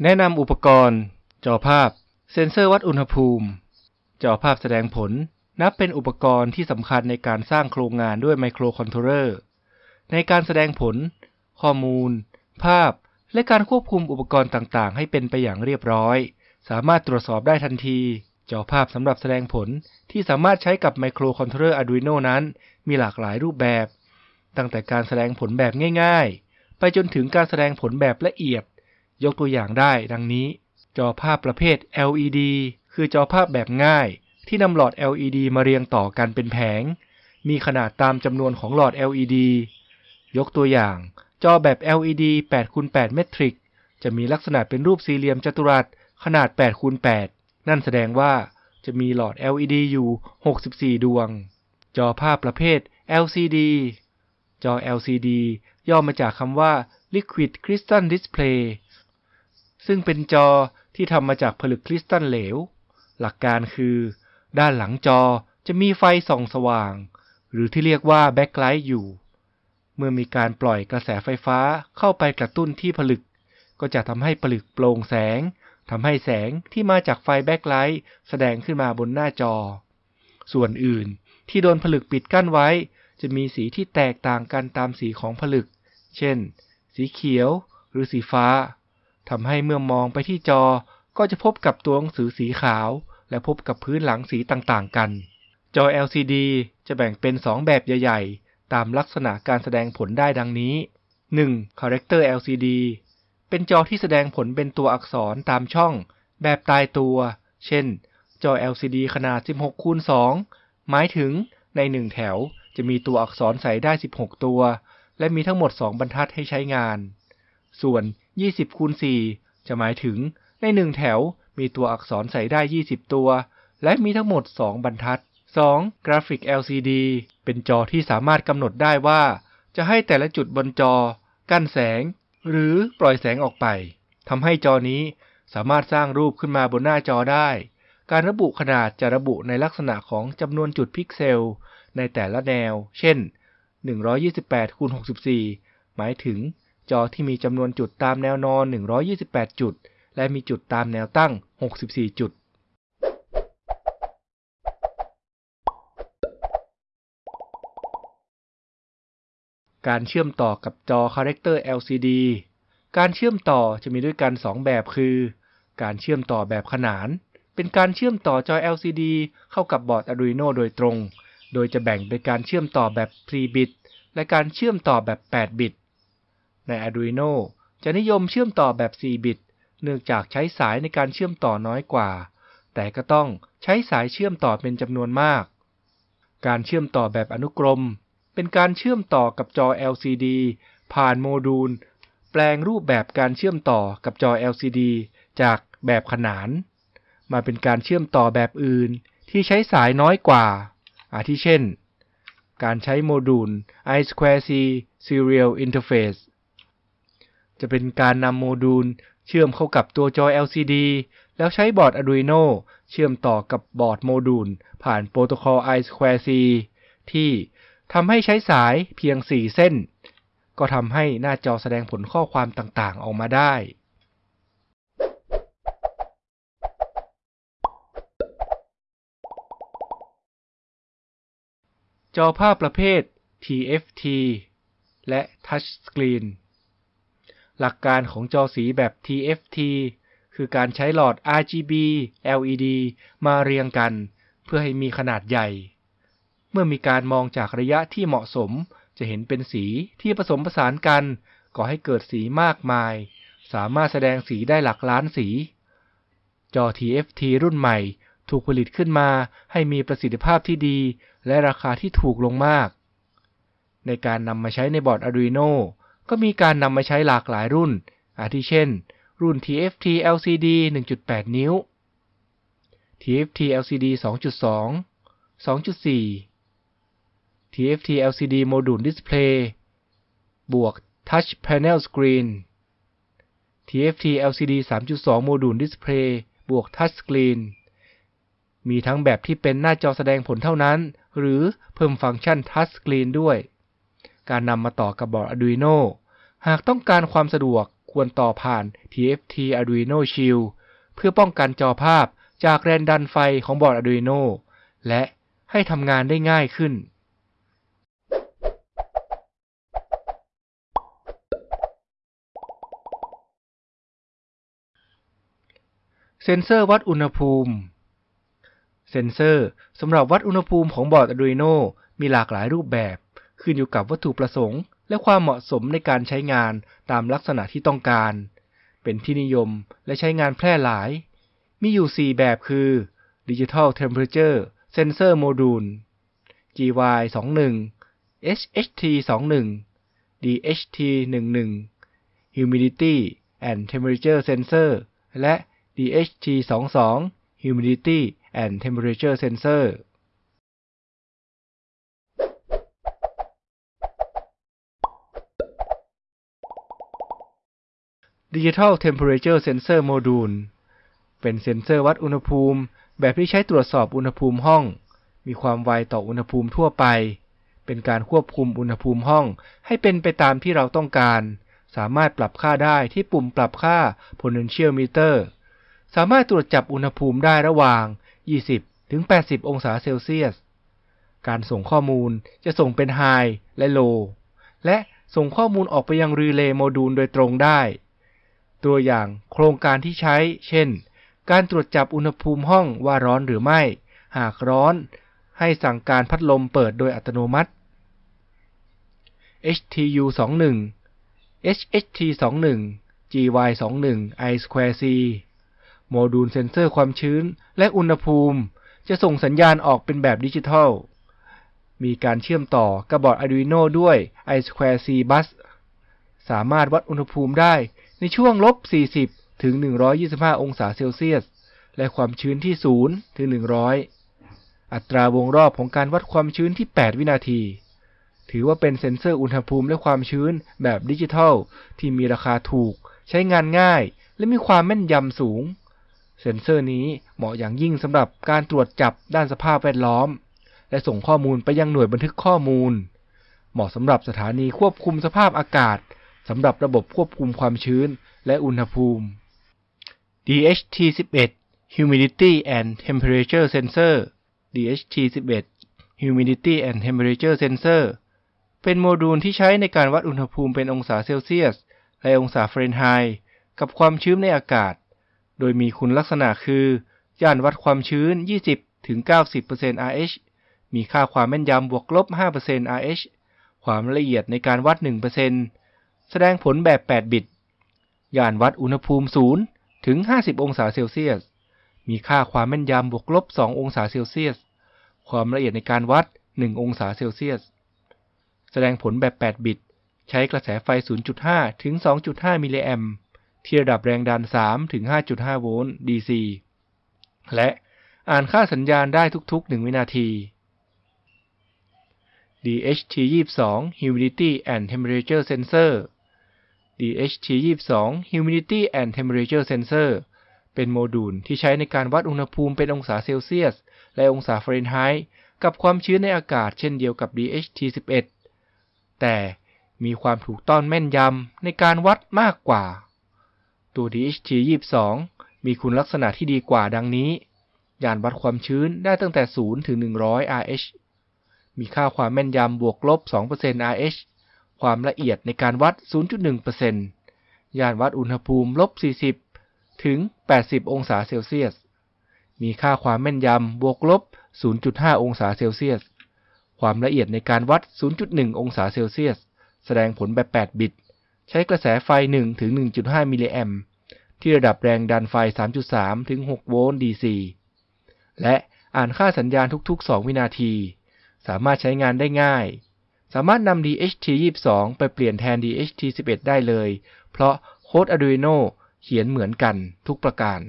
แนะนำอุปกรณ์ จอภาพ เซ็นเซอร์วัดอุณหภูมิ จอภาพแสดงผล นับเป็นอุปกรณ์ที่สำคัญในการสร้างโครงงานด้วยไมโครคอนโทรเลอร์ ในการแสดงผล ข้อมูล ภาพ และการควบคุมอุปกรณ์ต่างๆ ให้เป็นไปอย่างเรียบร้อย สามารถตรวจสอบได้ทันที จอภาพสำหรับแสดงผลที่สามารถใช้กับไมโครคอนโทรเลอร์ Arduino นั้น มีหลากหลายรูปแบบ ตั้งแต่การแสดงผลแบบง่าย ๆ ไปจนถึงการแสดงผลแบบละเอียด ยกตัวอย่างได้ดังนี้ จอภาพประเภท LED คือจอภาพแบบง่าย ที่นำหลอด LED มาเรียงต่อกันเป็นแผง มีขนาดตามจำนวนของหลอด LED ยกตัวอย่าง จอแบบ LED 8คูณ8เมตริกจะมีลักษณะเป็นรูปสี่เหลี่ยมจัตุรัสขนาด8คูณ8นั่นแสดงว่าจะมีหลอด LED อยู่ 64 ดวง จอภาพประเภท LCD จอ LCD ย่อมาจากคำว่า Liquid Crystal Display ซึ่งเป็นจอที่ทำมาจากผลึกคริสตัลเหลว หลักการคือ ด้านหลังจอจะมีไฟส่องสว่าง หรือที่เรียกว่า backlight อยู่ เมื่อมีการปล่อยกระแสไฟฟ้าเข้าไปกระตุ้นที่ผลึก ก็จะทำให้ผลึกโปร่งแสงทำให้แสงที่มาจากไฟ backlightแสดงขึ้นมาบนหน้าจอ ส่วนอื่นที่โดนผลึกปิดกั้นไว้ จะมีสีที่แตกต่างกันตามสีของผลึก เช่น สีเขียวหรือสีฟ้า ทำให้เมื่อมองไปที่จอก็จะพบกับตัวหนังสือสีขาว และพบกับพื้นหลังสีต่างๆกัน จอ LCD จะแบ่งเป็น 2 แบบใหญ่ ๆ ตามลักษณะการแสดงผลได้ดังนี้ 1. Character LCD เป็นจอที่แสดงผลเป็นตัวอักษรตามช่อง แบบตายตัว เช่น จอ LCD ขนาด 16คูณ2หมายถึงใน 1 แถวจะมีตัวอักษรใส่ได้ 16 ตัว และมีทั้งหมด 2 บรรทัดให้ใช้งาน ส่วน 20คูณ4จะหมายถึงใน 1 แถวมีตัวอักษรใส่ได้ 20 ตัว และมีทั้งหมด 2 บรรทัด 2. Graphic LCD เป็นจอที่สามารถกำหนดได้ว่า จะให้แต่ละจุดบนจอ กั้นแสง หรือปล่อยแสงออกไปทำให้จอนี้สามารถสร้างรูปขึ้นมาบนหน้าจอได้ การระบุขนาดจะระบุในลักษณะของจำนวนจุดพิกเซล ในแต่ละแนว เช่น 128คูณ64 หมายถึง จอที่มีจำนวนจุดตามแนวนอน 128 จุด และมีจุดตามแนวตั้ง 64 จุด การเชื่อมต่อกับจอ Character LCD การเชื่อมต่อจะมีด้วยกัน 2 แบบคือ การเชื่อมต่อแบบขนาน เป็นการเชื่อมต่อจอ LCD เข้ากับบอร์ด Arduino โดยตรง โดยจะแบ่งเป็นการเชื่อมต่อแบบ 3 บิต และการเชื่อมต่อแบบ 8 บิต ใน Arduino จะนิยมเชื่อมต่อแบบ 4 บิต เนื่องจากใช้สายในการเชื่อมต่อน้อยกว่า แต่ก็ต้องใช้สายเชื่อมต่อเป็นจำนวนมาก การเชื่อมต่อแบบอนุกรม เป็นการเชื่อมต่อกับจอ LCD ผ่านโมดูล แปลงรูปแบบการเชื่อมต่อกับจอ LCD จากแบบขนาน มาเป็นการเชื่อมต่อแบบอื่นที่ใช้สายน้อยกว่า อาทิเช่น การใช้โมดูล I2C Serial Interface จะเป็นการนำโมดูล เชื่อมเข้ากับตัวจอ LCD แล้วใช้บอร์ด Arduino เชื่อมต่อกับบอร์ดโมดูล ผ่านโปรโตคอล I2C ที่ทำให้ใช้สายเพียง 4 เส้น ก็ทำให้หน้าจอแสดงผลข้อความต่างๆ ออกมาได้จอภาพประเภท TFT และ Touch Screen หลักการของจอสีแบบ TFT คือการใช้หลอด RGB LED มาเรียงกัน เพื่อให้มีขนาดใหญ่ เมื่อมีการมองจากระยะที่เหมาะสม จะเห็นเป็นสีที่ผสมผสานกันก่อให้เกิดสีมากมาย สามารถแสดงสีได้หลักล้านสี จอ TFT รุ่นใหม่ ถูกผลิตขึ้นมาให้มีประสิทธิภาพที่ดี และราคาที่ถูกลงมาก ในการนำมาใช้ในบอร์ด Arduino ก็มีการนำมาใช้หลากหลายรุ่น อาทิเช่น รุ่น TFT LCD 1.8 นิ้ว TFT LCD 2.2 2.4 TFT LCD module display บวก Touch Panel Screen TFT LCD 3.2 module display บวก Touch Screen มีทั้งแบบที่เป็นหน้าจอแสดงผลเท่านั้น หรือเพิ่มฟังก์ชัน Touch Screen ด้วย การนำมาต่อกับบอร์ด Arduino หากต้องการความสะดวกควรต่อผ่าน TFT Arduino Shield เพื่อป้องกันจอภาพจากแรงดันไฟของบอร์ด Arduino และให้ทำงานได้ง่ายขึ้น เซ็นเซอร์วัดอุณหภูมิ เซ็นเซอร์สำหรับวัดอุณหภูมิของบอร์ด Arduino มีหลากหลายรูปแบบ ขึ้นอยู่กับวัตถุประสงค์ และความเหมาะสมในการใช้งานตามลักษณะที่ต้องการ เป็นที่นิยมและใช้งานแพร่หลาย มีอยู่ 4 แบบคือ Digital Temperature Sensor Module GY 21 HHT 21 DHT 11 Humidity and Temperature Sensor และ DHT 22 Humidity and Temperature Sensor Digital Temperature Sensor Module เป็นเซ็นเซอร์วัดอุณหภูมิ แบบที่ใช้ตรวจสอบอุณหภูมิห้อง มีความไวต่ออุณหภูมิทั่วไป เป็นการควบคุมอุณหภูมิห้อง ให้เป็นไปตามที่เราต้องการ สามารถปรับค่าได้ที่ปุ่มปรับค่า Potential Meter สามารถตรวจจับอุณหภูมิได้ระหว่าง 20 ถึง 80 องศาเซลเซียส การส่งข้อมูลจะส่งเป็น High และ Low และส่งข้อมูลออกไปยังรีเลย์โมดูลโดยตรงได้ ตัวอย่างโครงการที่ใช้ เช่น การตรวจจับอุณหภูมิห้องว่าร้อนหรือไม่ หากร้อน ให้สั่งการพัดลมเปิดโดยอัตโนมัติ HTU 21 HHT 21 GY 21 I2C โมดูลเซ็นเซอร์ความชื้นและอุณหภูมิ จะส่งสัญญาณออกเป็นแบบดิจิทัล มีการเชื่อมต่อกับบอร์ด Arduino ด้วย I2C Bus สามารถวัดอุณหภูมิได้ ในช่วงลบ 40 ถึง 125 องศาเซลเซียส และความชื้นที่ 0 ถึง 100 อัตราวงรอบของการวัดความชื้นที่ 8 วินาที ถือว่าเป็นเซ็นเซอร์อุณหภูมิและความชื้นแบบดิจิทัล ที่มีราคาถูก ใช้งานง่าย และมีความแม่นยำสูง เซ็นเซอร์นี้เหมาะอย่างยิ่งสำหรับการตรวจจับด้านสภาพแวดล้อม และส่งข้อมูลไปยังหน่วยบันทึกข้อมูล เหมาะสำหรับสถานีควบคุมสภาพอากาศ สำหรับระบบควบคุมความชื้นและอุณหภูมิ DHT11 Humidity and Temperature Sensor DHT11 Humidity and Temperature Sensor เป็นโมดูลที่ใช้ในการวัดอุณหภูมิเป็นองศาเซลเซียส และองศาเฟรนไฮต์กับความชื้นในอากาศ โดยมีคุณลักษณะคือย่านวัดความชื้น 20-90% RH มีค่าความแม่นยำบวกลบ 5% RH ความละเอียดในการวัด 1% แสดงผลแบบ 8 บิตย่านวัดอุณหภูมิ 0 ถึง 50 องศาเซลเซียส มีค่าความแม่นยำบวกลบ 2 องศาเซลเซียส ความละเอียดในการวัด 1 องศาเซลเซียส แสดงผลแบบ 8 บิต ใช้กระแสไฟ 0.5 ถึง 2.5 มิลลิแอมที่ระดับแรงดัน 3 ถึง 5.5 โวลต์ DC และอ่านค่าสัญญาณได้ทุก ๆ 1 วินาที DHT22 Humidity and Temperature Sensor DHT22 Humidity and Temperature Sensor เป็นโมดูลที่ใช้ในการวัดอุณหภูมิเป็นองศาเซลเซียส และองศาฟาเรนไฮต์กับความชื้นในอากาศเช่นเดียวกับ DHT11 แต่มีความถูกต้องแม่นยำในการวัดมากกว่า ตัว DHT22 มีคุณลักษณะที่ดีกว่าดังนี้ ยานวัดความชื้นได้ตั้งแต่ 0 ถึง 100 RH มีค่าความแม่นยำบวกลบ 2% RH ความละเอียดในการวัด 0.1%ยานวัดอุณหภูมิลบ 40 ถึง 80 องศาเซลเซียส มีค่าความแม่นยำบวกลบ 0.5 องศาเซลเซียส ความละเอียดในการวัด 0.1 องศาเซลเซียส แสดงผลแบบ 8 บิต ใช้กระแสไฟ 1 ถึง 1.5 มิลลิแอมป์ที่ระดับแรงดันไฟ 3.3 ถึง 6 โวลต์ DC และอ่านค่าสัญญาณทุก ๆ 2 วินาที สามารถใช้งานได้ง่าย สามารถนำ DHT22 ไปเปลี่ยนแทน DHT11 ได้เลย เพราะโค้ด Arduino เขียนเหมือนกันทุกประการ